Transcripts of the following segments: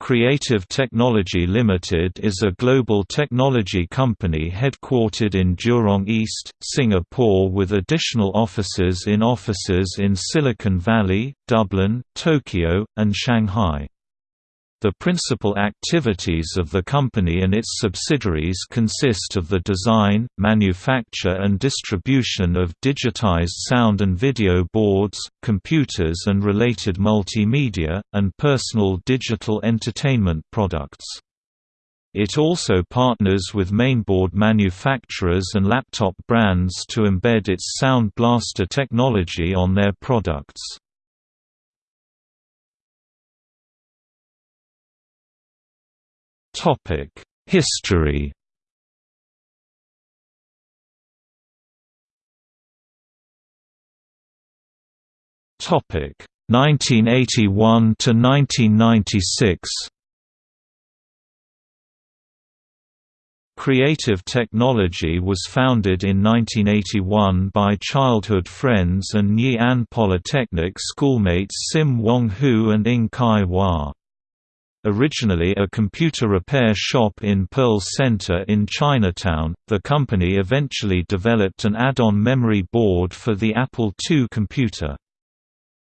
Creative Technology Limited is a global technology company headquartered in Jurong East, Singapore with additional offices in offices in Silicon Valley, Dublin, Tokyo, and Shanghai. The principal activities of the company and its subsidiaries consist of the design, manufacture and distribution of digitized sound and video boards, computers and related multimedia, and personal digital entertainment products. It also partners with mainboard manufacturers and laptop brands to embed its Sound Blaster technology on their products. History Topic 1981 to 1996. Creative Technology was founded in 1981 by childhood friends and Ngee Ann Polytechnic schoolmates Sim Wong Hoo and Ng Kai Wa. Originally a computer repair shop in Pearl Center in Chinatown, the company eventually developed an add-on memory board for the Apple II computer.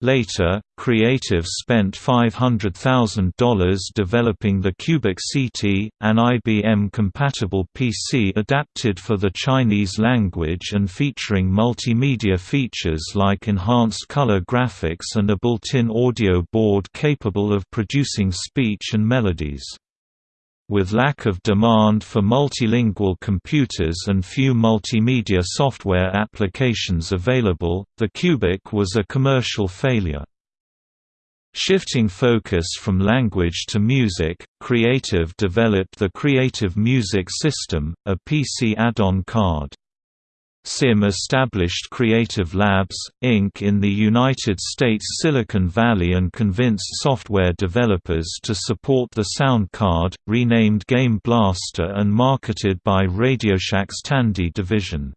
Later, Creative spent $500,000 developing the Cubic CT, an IBM-compatible PC adapted for the Chinese language and featuring multimedia features like enhanced color graphics and a built-in audio board capable of producing speech and melodies. With lack of demand for multilingual computers and few multimedia software applications available, the Cubic was a commercial failure. Shifting focus from language to music, Creative developed the Creative Music System, a PC add-on card. SIM established Creative Labs, Inc. in the United States Silicon Valley and convinced software developers to support the sound card, renamed Game Blaster and marketed by RadioShack's Tandy division.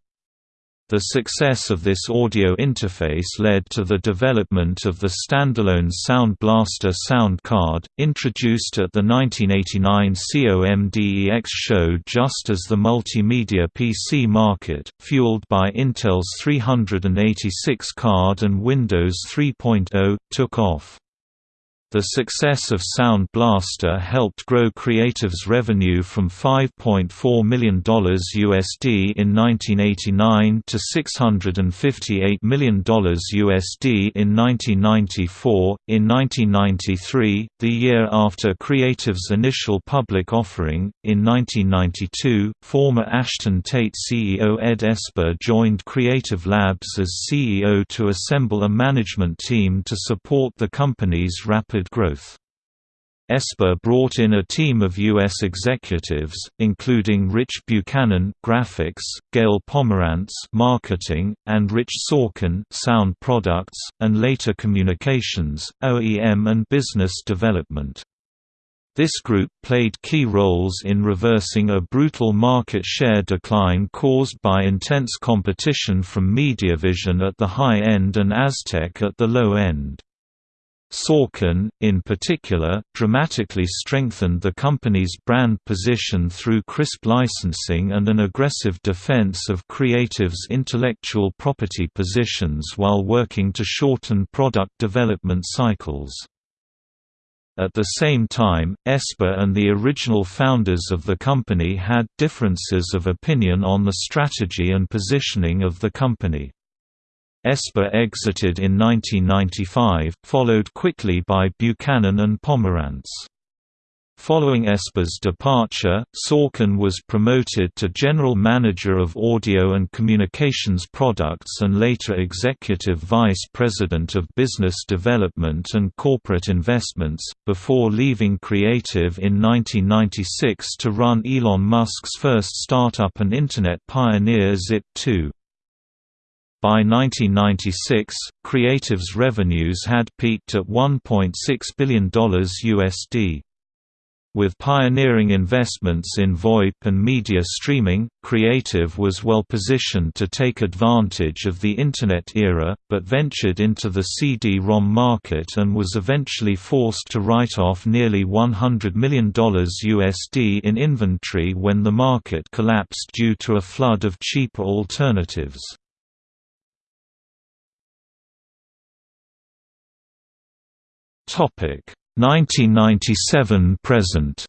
The success of this audio interface led to the development of the standalone Sound Blaster sound card, introduced at the 1989 COMDEX show just as the multimedia PC market, fueled by Intel's 386 card and Windows 3.0, took off. The success of Sound Blaster helped grow Creative's revenue from $5.4 million USD in 1989 to $658 million USD in 1994. In 1993, the year after Creative's initial public offering, in 1992, former Ashton Tate CEO Ed Esper joined Creative Labs as CEO to assemble a management team to support the company's rapid rapid growth. Esper brought in a team of U.S. executives, including Rich Buchanan graphics, Gail Pomerantz marketing, and Rich Sorkin sound products, and later communications, OEM and business development. This group played key roles in reversing a brutal market share decline caused by intense competition from Mediavision at the high end and Aztech at the low end. Sorkin, in particular, dramatically strengthened the company's brand position through crisp licensing and an aggressive defense of Creative's intellectual property positions while working to shorten product development cycles. At the same time, Esper and the original founders of the company had differences of opinion on the strategy and positioning of the company. Esper exited in 1995, followed quickly by Buchanan and Pomerantz. Following Esper's departure, Sorkin was promoted to General Manager of Audio and Communications Products and later Executive Vice President of Business Development and Corporate Investments, before leaving Creative in 1996 to run Elon Musk's first startup and Internet pioneer Zip2. By 1996, Creative's revenues had peaked at $1.6 billion USD. With pioneering investments in VoIP and media streaming, Creative was well positioned to take advantage of the Internet era, but ventured into the CD-ROM market and was eventually forced to write off nearly $100 million USD in inventory when the market collapsed due to a flood of cheaper alternatives. Topic 1997 present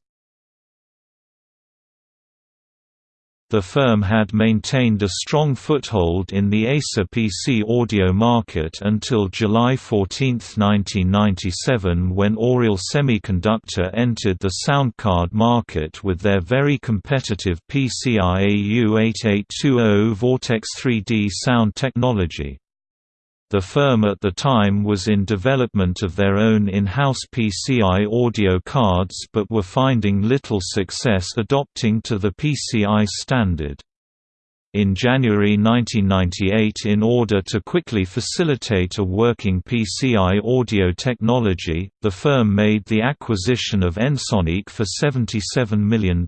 The firm had maintained a strong foothold in the ISA PC audio market until July 14, 1997 when Aureal Semiconductor entered the sound card market with their very competitive PCI AU8820 Vortex 3D sound technology. The firm at the time was in development of their own in-house PCI audio cards but were finding little success adopting to the PCI standard. In January 1998 in order to quickly facilitate a working PCI audio technology, the firm made the acquisition of Ensoniq for $77 million.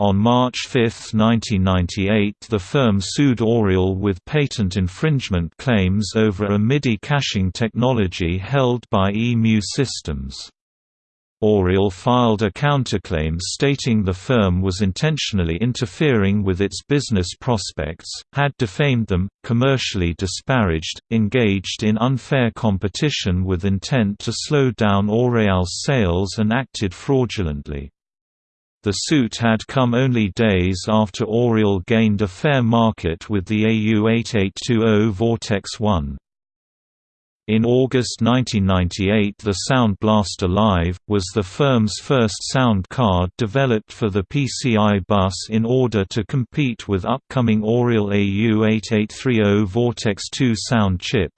On March 5, 1998 the firm sued Aureal with patent infringement claims over a MIDI caching technology held by EMU Systems. Aureal filed a counterclaim stating the firm was intentionally interfering with its business prospects, had defamed them, commercially disparaged, engaged in unfair competition with intent to slow down Aureal's sales and acted fraudulently. The suit had come only days after Aureal gained a fair market with the AU8820 Vortex 1. In August 1998 the Sound Blaster Live, was the firm's first sound card developed for the PCI bus in order to compete with upcoming Aureal AU8830 Vortex 2 sound chip.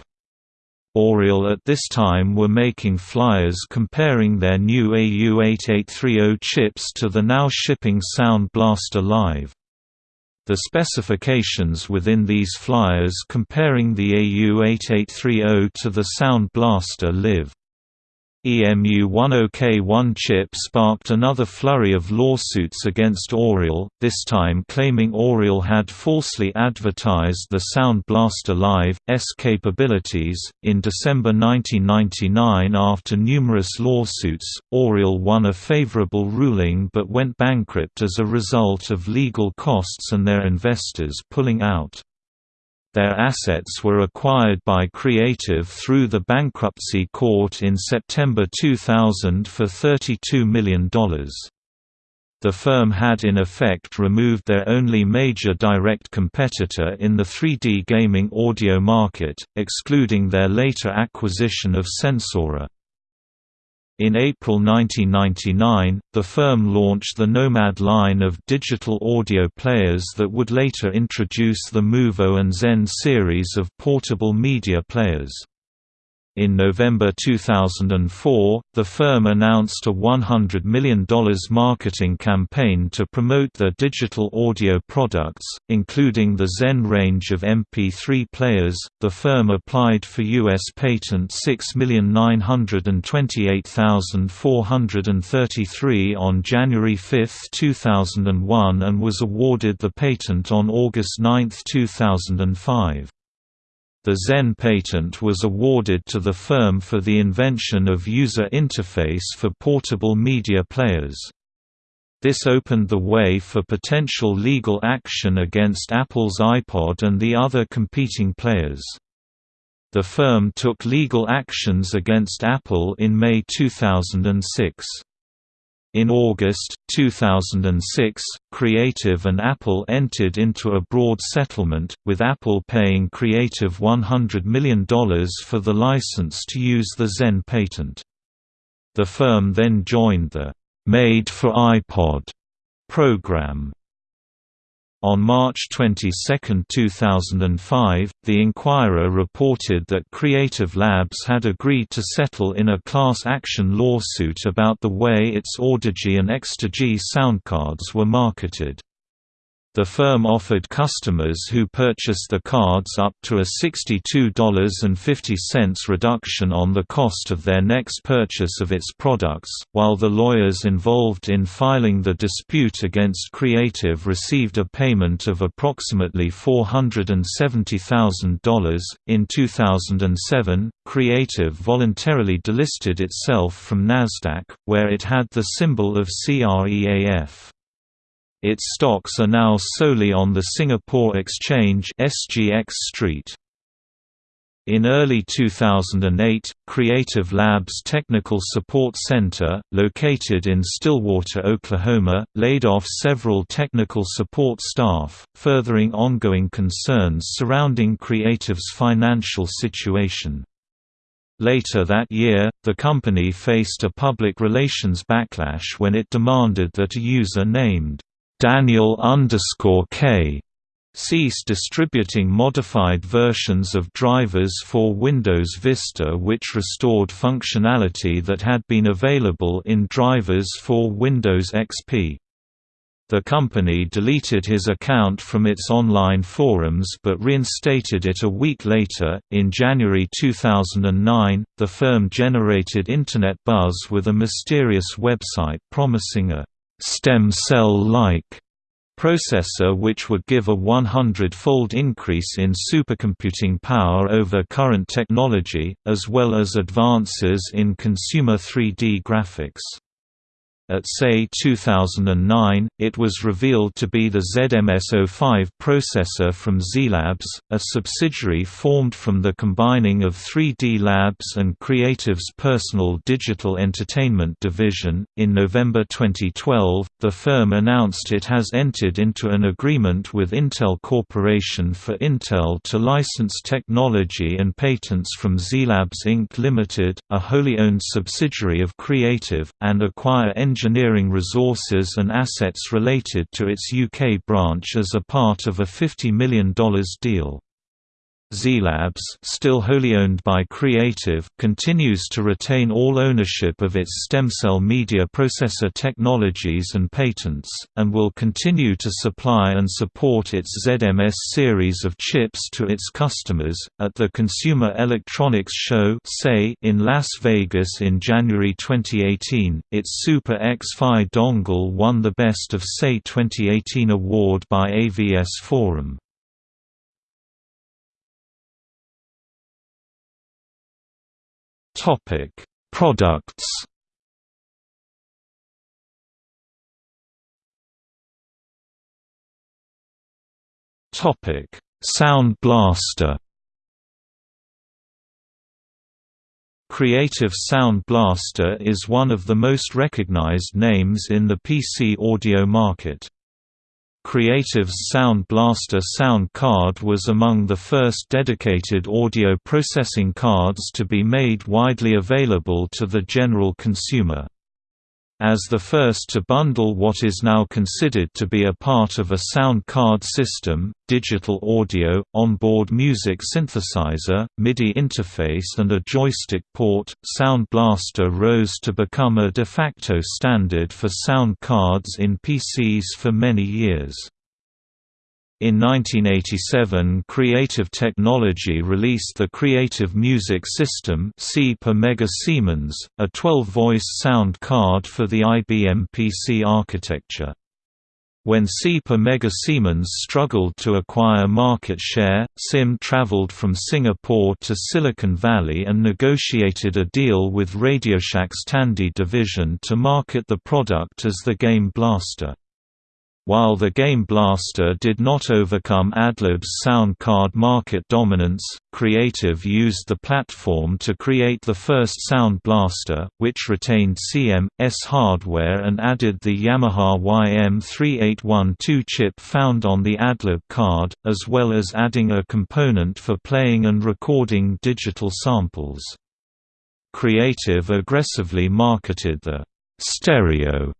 Aureal at this time were making flyers comparing their new AU8830 chips to the now shipping Sound Blaster Live. The specifications within these flyers comparing the AU8830 to the Sound Blaster Live EMU10K1 chip sparked another flurry of lawsuits against Aureal, this time claiming Aureal had falsely advertised the Sound Blaster Live S capabilities. In December 1999, after numerous lawsuits, Aureal won a favorable ruling but went bankrupt as a result of legal costs and their investors pulling out. Their assets were acquired by Creative through the bankruptcy court in September 2000 for $32 million. The firm had in effect removed their only major direct competitor in the 3D gaming audio market, excluding their later acquisition of Sensaura. In April 1999, the firm launched the Nomad line of digital audio players that would later introduce the MuVo and Zen series of portable media players. In November 2004, the firm announced a $100 million marketing campaign to promote their digital audio products, including the Zen range of MP3 players. The firm applied for U.S. patent 6,928,433 on January 5, 2001 and was awarded the patent on August 9, 2005. The Zen patent was awarded to the firm for the invention of user interface for portable media players. This opened the way for potential legal action against Apple's iPod and the other competing players. The firm took legal actions against Apple in May 2006. In August, 2006, Creative and Apple entered into a broad settlement, with Apple paying Creative $100 million for the license to use the Zen patent. The firm then joined the «Made for iPod» program. On March 22, 2005, The Inquirer reported that Creative Labs had agreed to settle in a class action lawsuit about the way its Audigy and Extigy soundcards were marketed. The firm offered customers who purchased the cards up to a $62.50 reduction on the cost of their next purchase of its products, while the lawyers involved in filing the dispute against Creative received a payment of approximately $470,000. In 2007, Creative voluntarily delisted itself from Nasdaq, where it had the symbol of CREAF. Its stocks are now solely on the Singapore Exchange SGX Street. In early 2008, Creative Labs Technical Support Center, located in Stillwater, Oklahoma, laid off several technical support staff, furthering ongoing concerns surrounding Creative's financial situation. Later that year, the company faced a public relations backlash when it demanded that a user named Daniel K cease distributing modified versions of drivers for Windows Vista which restored functionality that had been available in drivers for Windows XP. The company deleted his account from its online forums but reinstated it a week later. In January 2009, the firm generated Internet buzz with a mysterious website promising a stem cell-like processor which would give a 100-fold increase in supercomputing power over current technology, as well as advances in consumer 3D graphics. At SEI 2009, it was revealed to be the ZMS-05 processor from ZiiLABS, a subsidiary formed from the combining of 3D Labs and Creative's personal digital entertainment division. In November 2012, the firm announced it has entered into an agreement with Intel Corporation for Intel to license technology and patents from ZiiLABS Inc. Limited, a wholly owned subsidiary of Creative, and acquire engineering engineering resources and assets related to its UK branch as a part of a $50 million deal. ZiiLABS still wholly owned by Creative continues to retain all ownership of its stem cell media processor technologies and patents, and will continue to supply and support its ZMS series of chips to its customers. At the Consumer Electronics Show in Las Vegas in January 2018, its Super X-Fi dongle won the Best of SEI 2018 award by AVS Forum. Topic: Products. Topic: Sound Blaster. Creative Sound Blaster is one of the most recognized names in the PC audio market. Creative's Sound Blaster sound card was among the first dedicated audio processing cards to be made widely available to the general consumer. As the first to bundle what is now considered to be a part of a sound card system, digital audio, onboard music synthesizer, MIDI interface and a joystick port, Sound Blaster rose to become a de facto standard for sound cards in PCs for many years. In 1987 Creative Technology released the Creative Music System C per Mega Siemens, a 12-voice sound card for the IBM PC architecture. When C per Mega Siemens struggled to acquire market share, SIM traveled from Singapore to Silicon Valley and negotiated a deal with RadioShack's Tandy division to market the product as the Game Blaster. While the Game Blaster did not overcome Adlib's sound card market dominance, Creative used the platform to create the first Sound Blaster, which retained CM.S hardware and added the Yamaha YM3812 chip found on the Adlib card, as well as adding a component for playing and recording digital samples. Creative aggressively marketed the stereo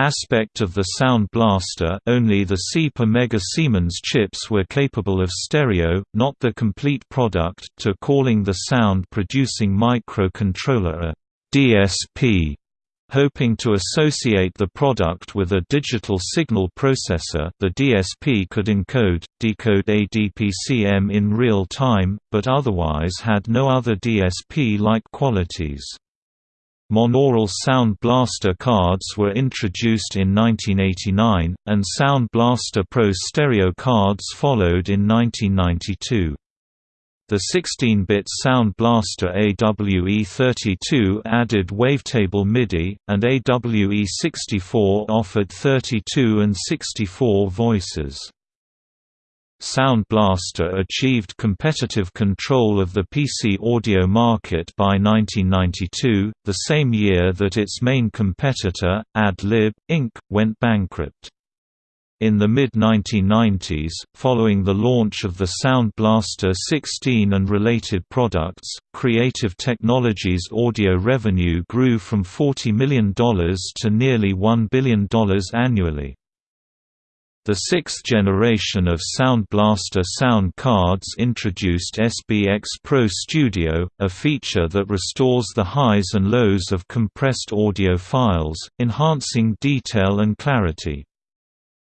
aspect of the Sound Blaster only the C per Mega Siemens chips were capable of stereo, not the complete product, to calling the sound-producing microcontroller a DSP, Hoping to associate the product with a digital signal processor the DSP could encode, decode ADPCM in real time, but otherwise had no other DSP-like qualities. Monaural Sound Blaster cards were introduced in 1989, and Sound Blaster Pro stereo cards followed in 1992. The 16-bit Sound Blaster AWE32 added wavetable MIDI, and AWE64 offered 32 and 64 voices. Sound Blaster achieved competitive control of the PC audio market by 1992, the same year that its main competitor, Ad-Lib, Inc., went bankrupt. In the mid-1990s, following the launch of the Sound Blaster 16 and related products, Creative Technologies' audio revenue grew from $40 million to nearly $1 billion annually. The sixth generation of Sound Blaster sound cards introduced SBX Pro Studio, a feature that restores the highs and lows of compressed audio files, enhancing detail and clarity.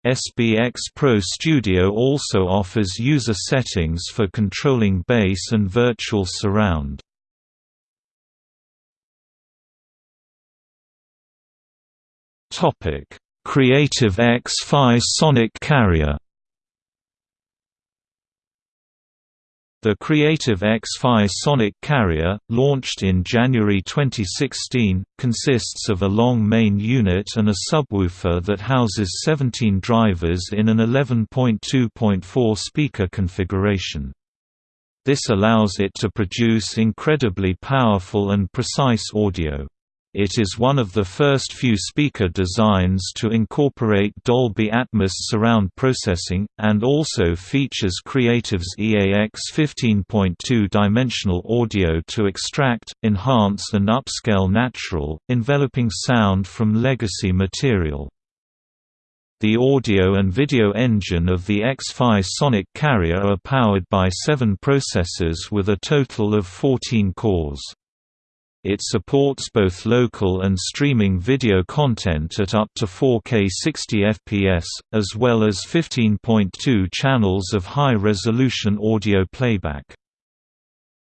SBX Pro Studio also offers user settings for controlling bass and virtual surround. Topic Creative X-Fi Sonic Carrier The Creative X-Fi Sonic Carrier, launched in January 2016, consists of a long main unit and a subwoofer that houses 17 drivers in an 11.2.4 speaker configuration. This allows it to produce incredibly powerful and precise audio. It is one of the first few speaker designs to incorporate Dolby Atmos surround processing, and also features Creative's EAX 15.2 dimensional audio to extract, enhance and upscale natural, enveloping sound from legacy material. The audio and video engine of the X-Fi Sonic Carrier are powered by seven processors with a total of 14 cores. It supports both local and streaming video content at up to 4K 60 fps, as well as 15.2 channels of high-resolution audio playback.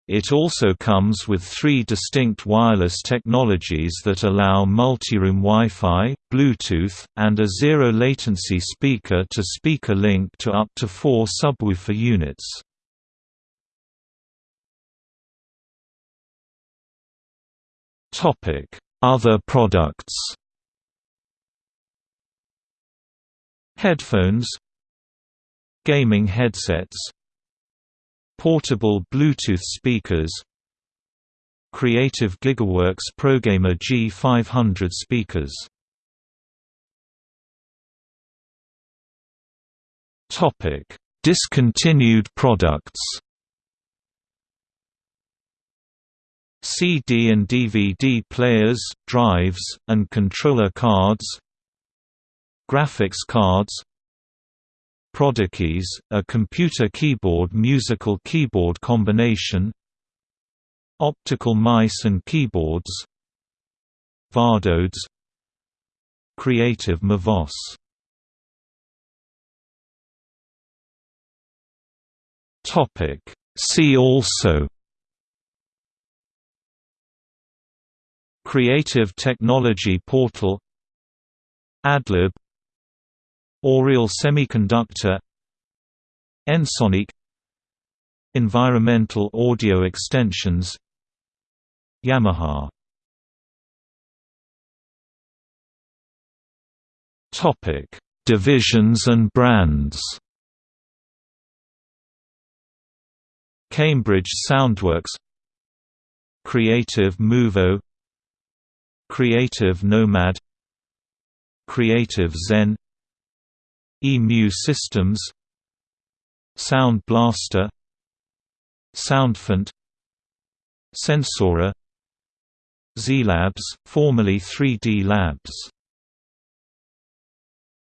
It also comes with three distinct wireless technologies that allow multi-room Wi-Fi, Bluetooth, and a zero-latency speaker-to-speaker -speaker link to up to four subwoofer units. Topic: Other products. Headphones. Gaming headsets. Portable Bluetooth speakers. Creative GigaWorks ProGamer G500 speakers. Discontinued products CD and DVD players, drives, and controller cards Graphics cards Prodikeys, a computer keyboard musical keyboard combination Optical mice and keyboards Vardodes Creative Mavos. See also Creative Technology Portal Adlib Aureal Semiconductor Ensoniq Environmental Audio Extensions Yamaha Topic: Divisions and brands. Cambridge Soundworks Creative MuVo Creative Nomad Creative Zen EMU Systems Sound Blaster Soundfont Sensaura ZiiLABS, formerly 3D Labs